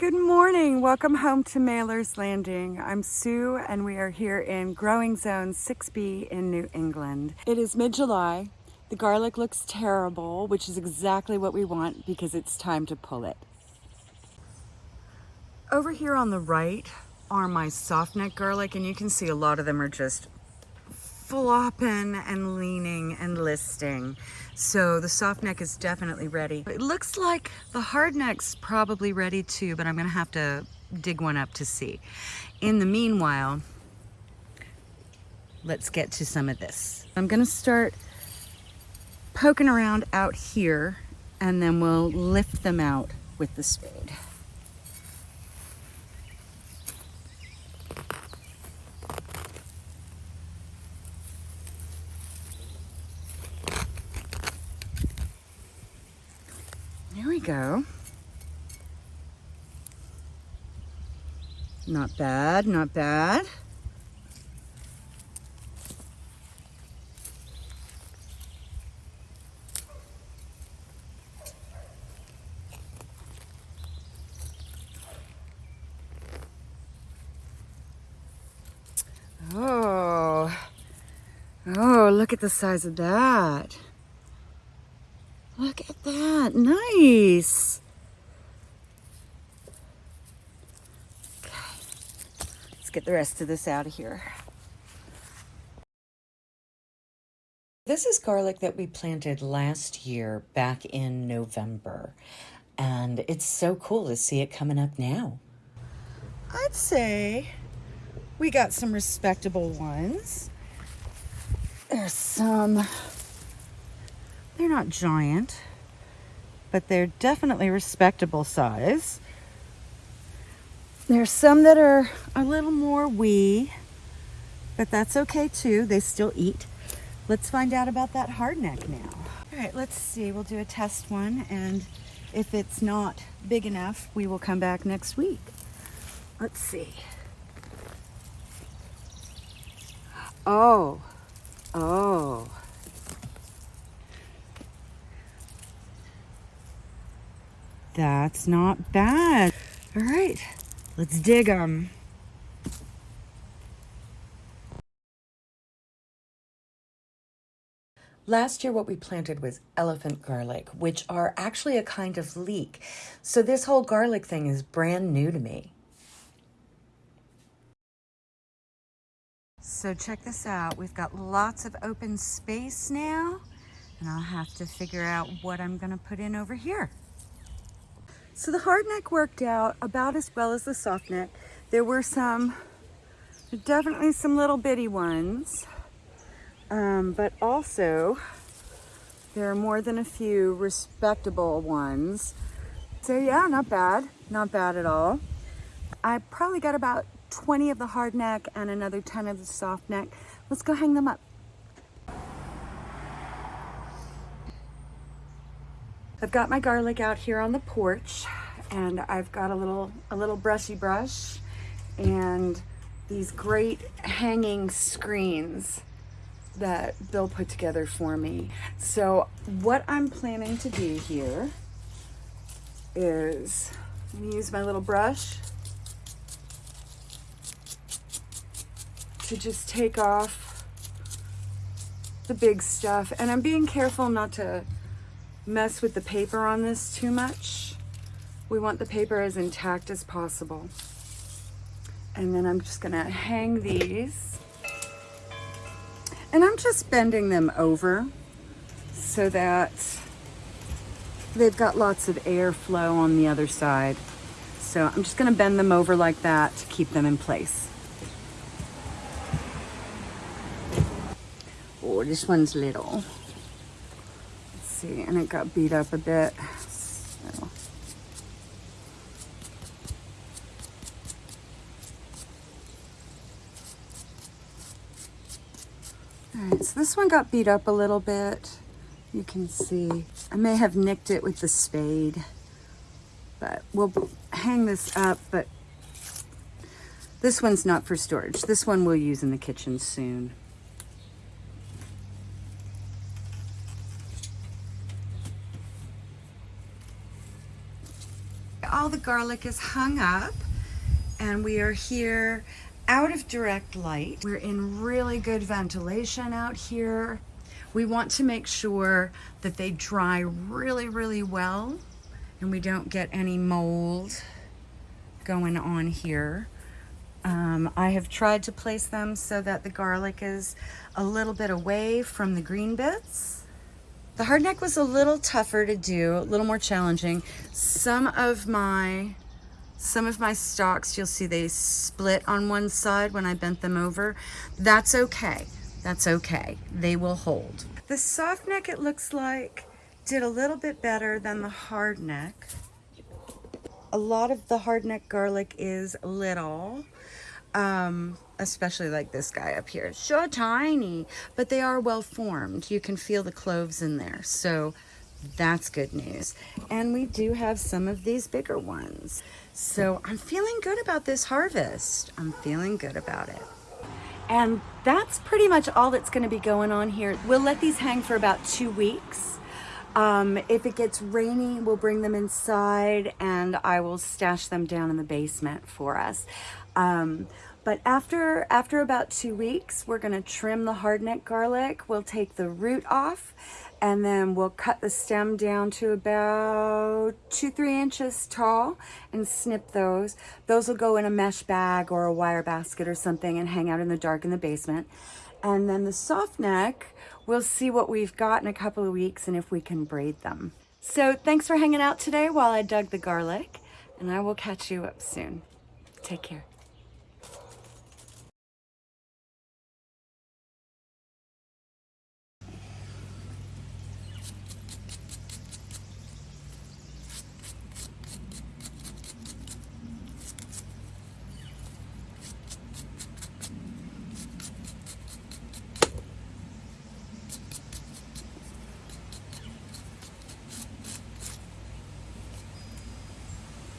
Good morning. Welcome home to Mailer's Landing. I'm Sue and we are here in Growing Zone 6B in New England. It is mid-July. The garlic looks terrible, which is exactly what we want because it's time to pull it. Over here on the right are my soft neck garlic and you can see a lot of them are just flopping and leaning and listing. So the soft neck is definitely ready. It looks like the hard neck's probably ready too, but I'm gonna have to dig one up to see. In the meanwhile, let's get to some of this. I'm gonna start poking around out here and then we'll lift them out with the spade. Go. Not bad, not bad. Oh, oh, look at the size of that. Look at that, nice. Okay, let's get the rest of this out of here. This is garlic that we planted last year back in November. And it's so cool to see it coming up now. I'd say we got some respectable ones. There's some they're not giant, but they're definitely respectable size. There's some that are a little more wee, but that's okay too. They still eat. Let's find out about that hardneck now. All right, let's see. We'll do a test one, and if it's not big enough, we will come back next week. Let's see. Oh, oh. That's not bad. All right, let's dig them. Last year what we planted was elephant garlic, which are actually a kind of leek. So this whole garlic thing is brand new to me. So check this out. We've got lots of open space now, and I'll have to figure out what I'm gonna put in over here. So the hard neck worked out about as well as the soft neck. There were some, definitely some little bitty ones, um, but also there are more than a few respectable ones. So yeah, not bad, not bad at all. I probably got about 20 of the hard neck and another 10 of the soft neck. Let's go hang them up. I've got my garlic out here on the porch and I've got a little a little brushy brush and these great hanging screens that Bill put together for me. So what I'm planning to do here is use my little brush to just take off the big stuff. And I'm being careful not to mess with the paper on this too much. We want the paper as intact as possible. And then I'm just gonna hang these. And I'm just bending them over so that they've got lots of airflow on the other side. So I'm just gonna bend them over like that to keep them in place. Oh, this one's little and it got beat up a bit. So. All right, so this one got beat up a little bit. You can see, I may have nicked it with the spade, but we'll hang this up, but this one's not for storage. This one we'll use in the kitchen soon. All the garlic is hung up and we are here out of direct light. We're in really good ventilation out here. We want to make sure that they dry really, really well and we don't get any mold going on here. Um, I have tried to place them so that the garlic is a little bit away from the green bits. The hardneck was a little tougher to do, a little more challenging. Some of my some of my stalks, you'll see they split on one side when I bent them over. That's okay. That's okay. They will hold. The soft neck, it looks like, did a little bit better than the hard neck. A lot of the hard neck garlic is little, um, especially like this guy up here. So tiny, but they are well formed. You can feel the cloves in there. So that's good news. And we do have some of these bigger ones. So I'm feeling good about this harvest. I'm feeling good about it. And that's pretty much all that's gonna be going on here. We'll let these hang for about two weeks. Um, if it gets rainy, we'll bring them inside and I will stash them down in the basement for us. Um, but after, after about two weeks, we're gonna trim the hardneck garlic. We'll take the root off and then we'll cut the stem down to about two, three inches tall and snip those. Those will go in a mesh bag or a wire basket or something and hang out in the dark in the basement. And then the soft neck, we'll see what we've got in a couple of weeks and if we can braid them. So thanks for hanging out today while I dug the garlic and I will catch you up soon. Take care.